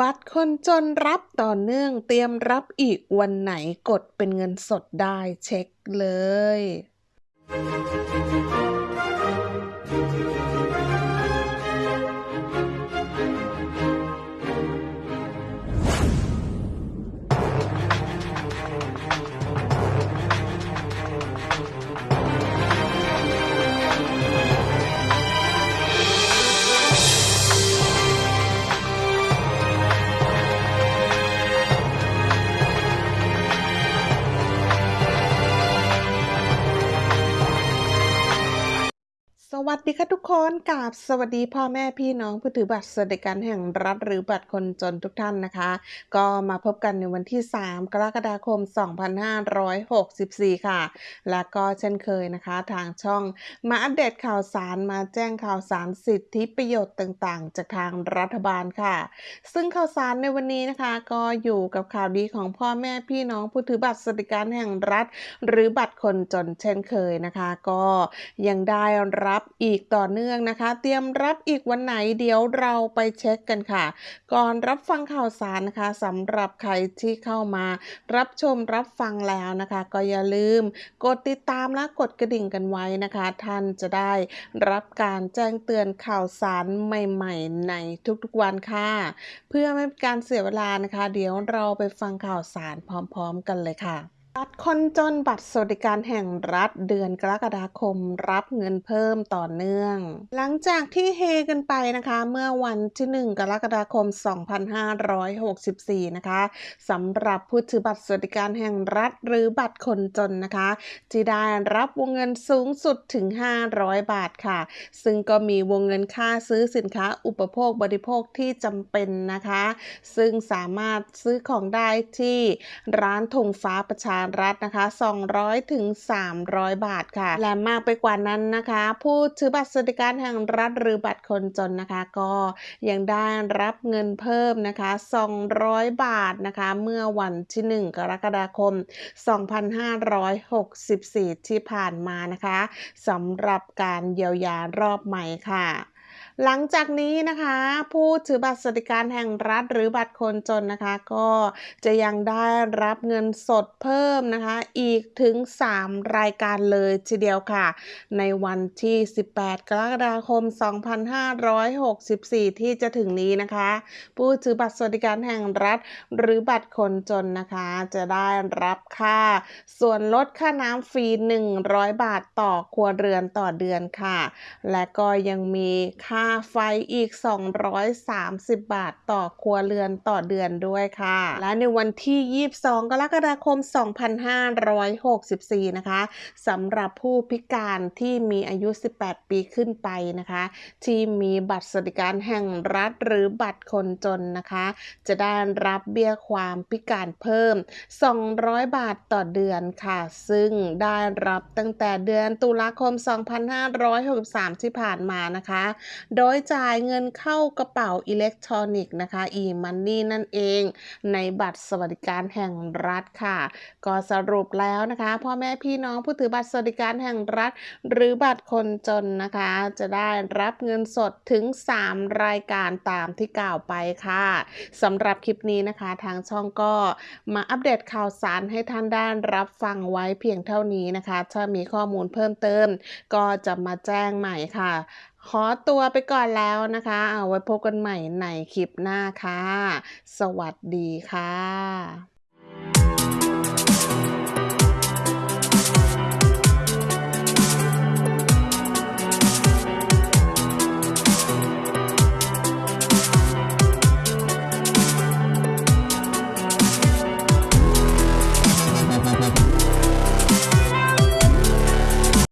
บัตรคนจนรับต่อเนื่องเตรียมรับอีกวันไหนกดเป็นเงินสดได้เช็คเลย สวัสดีค่ะทุกคนกับสวัสดีพ่อแม่พี่น้องผู้ถือบัตรสวัสดิการแห่งรัฐหรือบัตรคนจนทุกท่านนะคะ ก็มาพบกันในวันที่ 3 กรกฎาคม 2564 ค่ะ และก็เช่นเคยนะคะ ทางช่องมาอัปเดตข่าวสารมาแจ้งข่าวสารสิทธิประโยชน์ต่างๆ จากทางรัฐบาลค่ะ ซึ่งข่าวสารในวันนี้นะคะ ก็อยู่กับข่าวดีของพ่อแม่พี่น้องผู้ถือบัตรสวัสดิการแห่งรัฐ หรือบัตรคนจนเช่นเคยนะคะ ก็ยังได้รับอีีกต่อเนื่องนะคะ เตรียมรับอีกวันไหนเดี๋ยวเราไปเช็คกันค่ะ ก่อนรับฟังข่าวสารนะคะสำหรับใครที่เข้ามา รับชมรับฟังแล้วนะคะ ก็อย่าลืม กดติดตามและกดกระดิ่งกันไว้นะคะ ท่านจะได้รับการแจ้งเตือนข่าวสารใหม่ๆ ในทุกๆวันค่ะ เพื่อไม่เป็นการเสียเวลานะคะ เดี๋ยวเราไปฟังข่าวสารพร้อม ๆ กันเลยค่ะ บัตรคนจนบัตรสวัสดิการแห่งรัฐเดือนกรกฎาคมรับเงินเพิ่มต่อเนื่อง หลังจากที่เฮกันไปนะคะ เมื่อวันที่ 1 กรกฎาคม 2564 นะคะสำหรับผู้ถือบัตรสวัสดิการแห่งรัฐ หรือบัตรคนจนนะคะที่ได้รับวงเงินสูงสุดถึง 500 บาทค่ะ ซึ่งก็มีวงเงินค่าซื้อสินค้าอุปโภคบริโภคที่จำเป็นนะคะ ซึ่งสามารถซื้อของได้ที่ร้านธงฟ้าประชารัฐนะคะ 200ถึง300 บาทค่ะ และมากไปกว่านั้นนะคะ ผู้ถือบัตรสวัสดิการแห่งรัฐหรือบัตรคนจนนะคะ ก็ยังได้รับเงินเพิ่มนะคะ 200 บาทนะคะ เมื่อวันที่ 1 กรกฎาคม 2564 ที่ผ่านมานะคะสำหรับการเยียวยารอบใหม่ค่ะ หลังจากนี้นะคะ ผู้ถือบัตรสวัสดิการแห่งรัฐหรือบัตรคนจนนะคะ ก็จะยังได้รับเงินสดเพิ่มนะคะ อีกถึง 3 รายการเลยทีเดียวค่ะ ในวันที่ 18 กรกฎาคม 2564 ที่จะถึงนี้นะคะ ผู้ถือบัตรสวัสดิการแห่งรัฐ หรือบัตรคนจนนะคะ จะได้รับค่า ส่วนลดค่าน้ำฟรี 100 บาทต่อครัวเรือนต่อเดือนค่ะ และก็ยังมีค่าาไฟอีก 230 บาทต่อครัวเรือนต่อเดือนด้วยค่ะ และในวันที่ 22 กรกฎาคม 2564 นะคะสำหรับผู้พิการที่มีอายุ 18 ปีขึ้นไปนะคะ ที่มีบัตรสวัสดิการแห่งรัฐหรือบัตรคนจนนะคะ จะได้รับเบี้ยความพิการเพิ่ม 200 บาทต่อเดือนค่ะ ซึ่งได้รับตั้งแต่เดือนตุลาคม 2563 ที่ผ่านมานะคะโดยจ่ายเงินเข้ากระเป๋าอิเล็กทรอนิกส์นะคะ e-money นั่นเอง ในบัตรสวัสดิการแห่งรัฐค่ะ ก็สรุปแล้วนะคะพ่อแม่พี่น้องผู้ถือบัตรสวัสดิการแห่งรัฐ หรือบัตรคนจนนะคะ จะได้รับเงินสดถึง 3 รายการตามที่กล่าวไปค่ะสำหรับคลิปนี้นะคะทางช่องก็มาอัปเดตข่าวสารให้ท่านได้รับฟังไว้เพียงเท่านี้นะคะ ถ้ามีข้อมูลเพิ่มเติม ก็จะมาแจ้งใหม่ค่ะ ขอตัวไปก่อนแล้วนะคะ เอาไว้พบกันใหม่ในคลิปหน้าค่ะ สวัสดีค่ะ